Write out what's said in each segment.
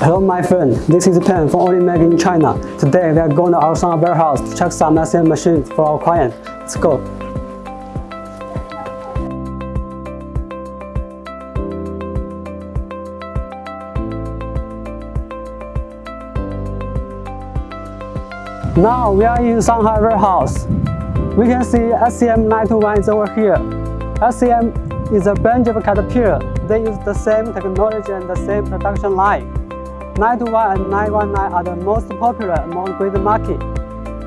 Hello my friend, this is Pen from Olimag in China. Today we are going to our Shanghai warehouse to check some SEM machines for our client. Let's go. Now we are in Shanghai warehouse. We can see SEM921 is over here. SEM is a branch of Caterpillar. They use the same technology and the same production line. 921 and 919 are the most popular among grid market.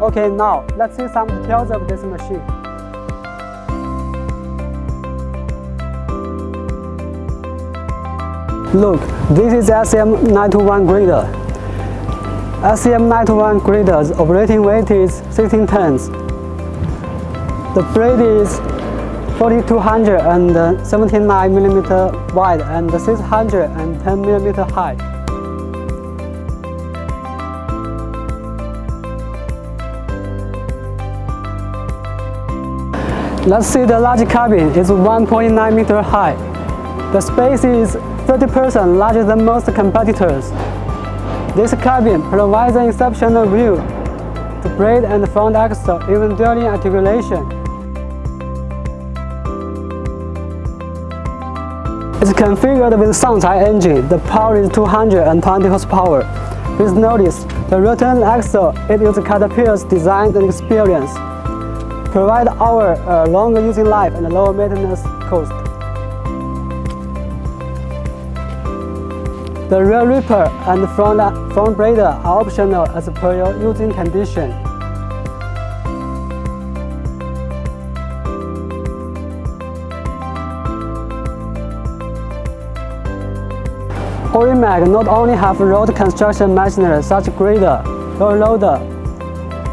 Okay, now let's see some details of this machine. Look, this is SEM921 grader. SEM921 grader's operating weight is 16 tons. The blade is 4279 millimeter wide and 610 millimeter high. Let's see the large cabin is 1.9 meter high. The space is 30% larger than most competitors. This cabin provides an exceptional view to brake and front axle even during articulation. It's configured with Shangchai engine. The power is 220 horsepower. Please notice, the return axle it uses Caterpillar's design and experience. Provide our uh, longer using life and lower maintenance cost. The rear ripper and front, front brader are optional as per your using condition. Olimag not only have road construction machinery such grader, road loader,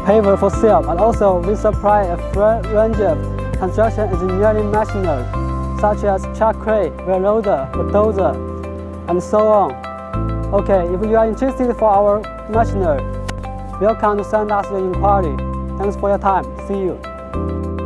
paver for sale, but also we supply a full range of construction engineering machinery such as truck crane, wheel loader, bulldozer, and so on. Okay, if you are interested for our machinery, welcome to send us your inquiry. Thanks for your time. See you.